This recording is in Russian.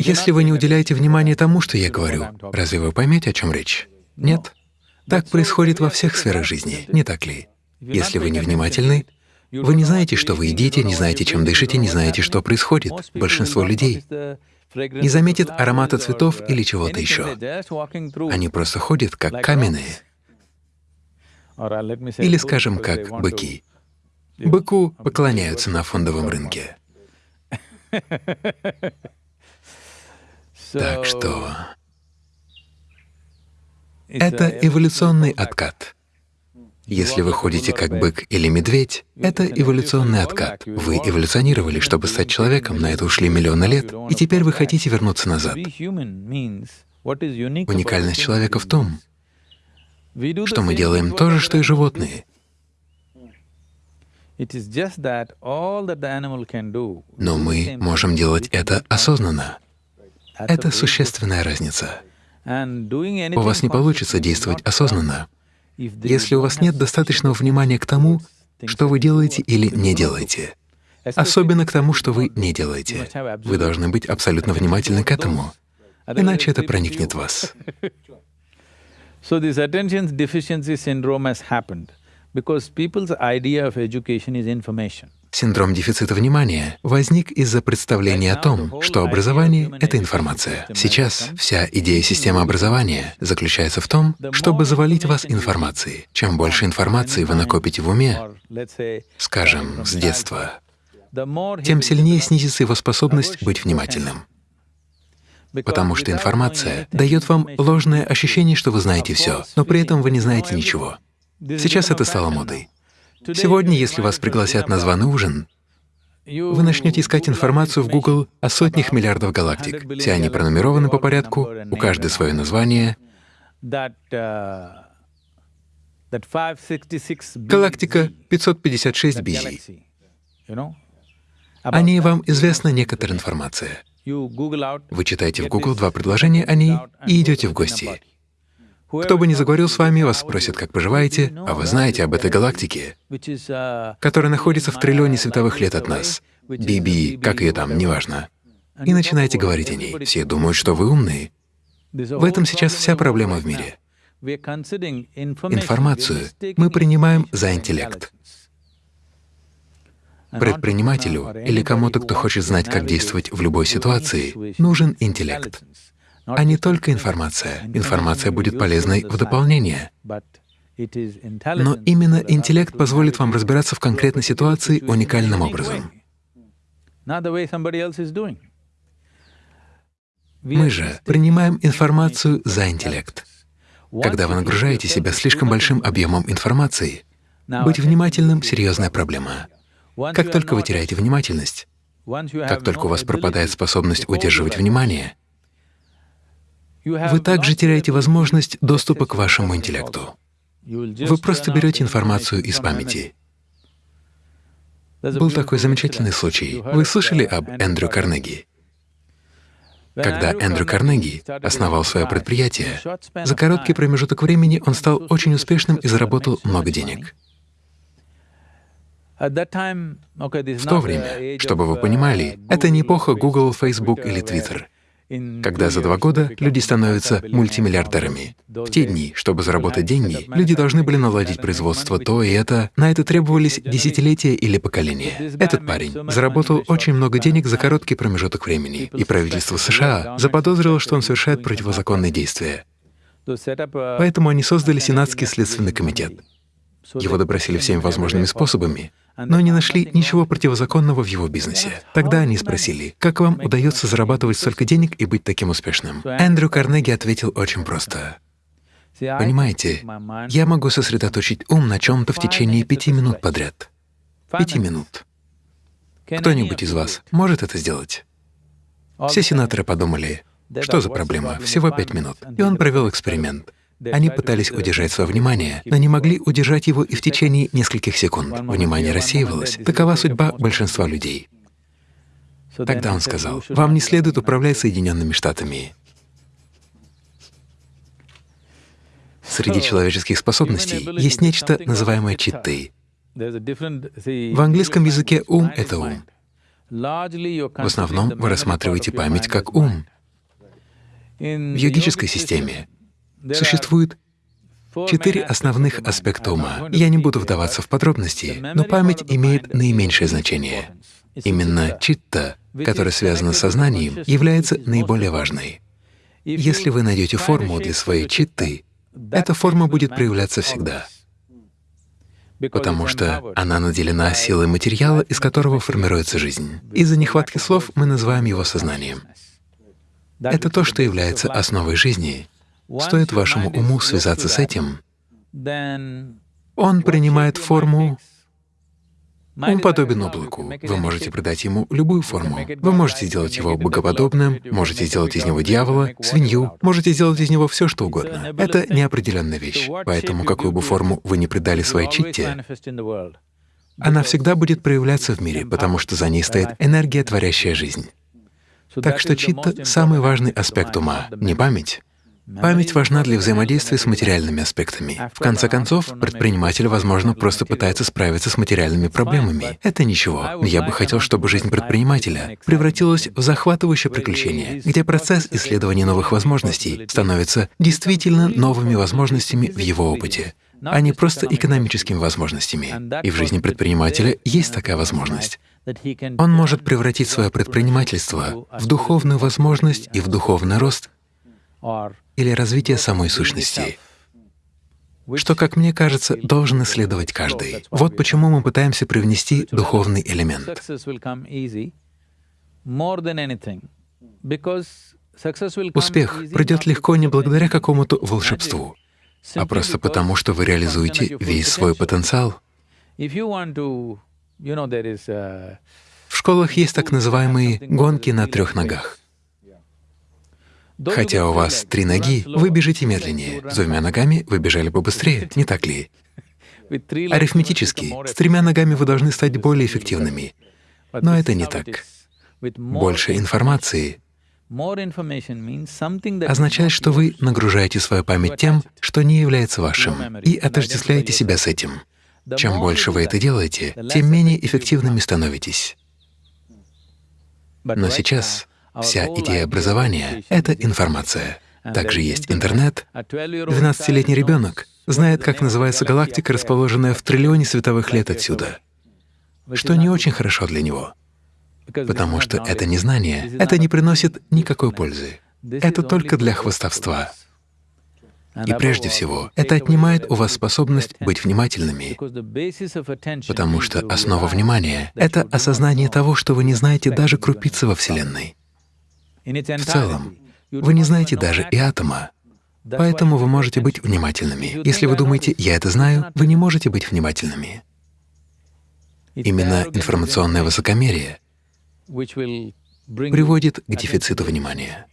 Если вы не уделяете внимания тому, что я говорю, разве вы поймете, о чем речь? Нет. Так происходит во всех сферах жизни, не так ли? Если вы невнимательны, вы не знаете, что вы едите, не знаете, чем дышите, не знаете, что происходит. Большинство людей не заметит аромата цветов или чего-то еще. Они просто ходят как каменные. Или, скажем, как быки. Быку поклоняются на фондовом рынке. Так что это эволюционный откат. Если вы ходите как бык или медведь, это эволюционный откат. Вы эволюционировали, чтобы стать человеком, на это ушли миллионы лет, и теперь вы хотите вернуться назад. Уникальность человека в том, что мы делаем то же, что и животные. Но мы можем делать это осознанно. Это существенная разница. У вас не получится действовать осознанно, если у вас нет достаточного внимания к тому, что вы делаете или не делаете. Особенно к тому, что вы не делаете. Вы должны быть абсолютно внимательны к этому, иначе это проникнет в вас. Because people's idea of education is information. Синдром дефицита внимания возник из-за представления о том, что образование — это информация. Сейчас вся идея системы образования заключается в том, чтобы завалить вас информацией. Чем больше информации вы накопите в уме, скажем, с детства, тем сильнее снизится его способность быть внимательным. Потому что информация дает вам ложное ощущение, что вы знаете все, но при этом вы не знаете ничего. Сейчас это стало модой. Сегодня, если вас пригласят на званый ужин, вы начнете искать информацию в Google о сотнях миллиардов галактик. Все они пронумерованы по порядку, у каждой свое название. Галактика 556 BZ. О ней вам известна некоторая информация. Вы читаете в Google два предложения о ней и идете в гости. Кто бы ни заговорил с вами, вас спросят, как поживаете, а вы знаете об этой галактике, которая находится в триллионе световых лет от нас. Биби, как ее там, неважно. И начинаете говорить о ней. Все думают, что вы умные. В этом сейчас вся проблема в мире. Информацию мы принимаем за интеллект. Предпринимателю или кому-то, кто хочет знать, как действовать в любой ситуации, нужен интеллект а не только информация. Информация будет полезной в дополнение. Но именно интеллект позволит вам разбираться в конкретной ситуации уникальным образом. Мы же принимаем информацию за интеллект. Когда вы нагружаете себя слишком большим объемом информации, быть внимательным — серьезная проблема. Как только вы теряете внимательность, как только у вас пропадает способность удерживать внимание, вы также теряете возможность доступа к вашему интеллекту. Вы просто берете информацию из памяти. Был такой замечательный случай. Вы слышали об Эндрю Карнеги? Когда Эндрю Карнеги основал свое предприятие, за короткий промежуток времени он стал очень успешным и заработал много денег. В то время, чтобы вы понимали, это не эпоха Google, Facebook или Twitter когда за два года люди становятся мультимиллиардерами. В те дни, чтобы заработать деньги, люди должны были наладить производство то и это, на это требовались десятилетия или поколения. Этот парень заработал очень много денег за короткий промежуток времени, и правительство США заподозрило, что он совершает противозаконные действия. Поэтому они создали Сенатский следственный комитет. Его допросили всеми возможными способами, но не нашли ничего противозаконного в его бизнесе. Тогда они спросили, как вам удается зарабатывать столько денег и быть таким успешным? Эндрю Карнеги ответил очень просто. Понимаете, я могу сосредоточить ум на чем-то в течение пяти минут подряд. Пяти минут. Кто-нибудь из вас может это сделать? Все сенаторы подумали, что за проблема, всего пять минут. И он провел эксперимент. Они пытались удержать свое внимание, но не могли удержать его и в течение нескольких секунд. Внимание рассеивалось. Такова судьба большинства людей. Тогда он сказал, «Вам не следует управлять Соединенными Штатами. Среди человеческих способностей есть нечто, называемое читой. В английском языке ум — это ум. В основном вы рассматриваете память как ум. В йогической системе существует четыре основных аспекта ума. Я не буду вдаваться в подробности, но память имеет наименьшее значение. Именно читта, которая связана с сознанием, является наиболее важной. Если вы найдете форму для своей читты, эта форма будет проявляться всегда потому что она наделена силой материала, из которого формируется жизнь. Из-за нехватки слов мы называем его сознанием. Это то, что является основой жизни. Стоит вашему уму связаться с этим, он принимает форму. он подобен облаку. Вы можете придать ему любую форму. Вы можете сделать его богоподобным, можете сделать из него дьявола, свинью, можете сделать из него все, что угодно. Это неопределенная вещь. Поэтому какую бы форму вы ни придали своей читте, она всегда будет проявляться в мире, потому что за ней стоит энергия, творящая жизнь. Так что читта — самый важный аспект ума, не память. Память важна для взаимодействия с материальными аспектами. В конце концов, предприниматель, возможно, просто пытается справиться с материальными проблемами. Это ничего. Я бы хотел, чтобы жизнь предпринимателя превратилась в захватывающее приключение, где процесс исследования новых возможностей становится действительно новыми возможностями в его опыте а не просто экономическими возможностями. И в жизни предпринимателя есть такая возможность. Он может превратить свое предпринимательство в духовную возможность и в духовный рост или развитие самой сущности, что, как мне кажется, должен исследовать каждый. Вот почему мы пытаемся привнести духовный элемент. Успех придет легко не благодаря какому-то волшебству, а просто потому, что вы реализуете весь свой потенциал. В школах есть так называемые гонки на трех ногах. Хотя у вас три ноги, вы бежите медленнее, с двумя ногами вы бежали бы быстрее, не так ли? Арифметически, с тремя ногами вы должны стать более эффективными. Но это не так. Больше информации означает, что вы нагружаете свою память тем, что не является вашим, и отождествляете себя с этим. Чем больше вы это делаете, тем менее эффективными становитесь. Но сейчас Вся идея образования — это информация. Также есть интернет. 12-летний ребенок знает, как называется галактика, расположенная в триллионе световых лет отсюда, что не очень хорошо для него, потому что это незнание, это не приносит никакой пользы. Это только для хвостовства. И прежде всего, это отнимает у вас способность быть внимательными, потому что основа внимания — это осознание того, что вы не знаете даже крупицы во Вселенной. В целом, вы не знаете даже и атома, поэтому вы можете быть внимательными. Если вы думаете «я это знаю», вы не можете быть внимательными. Именно информационное высокомерие приводит к дефициту внимания.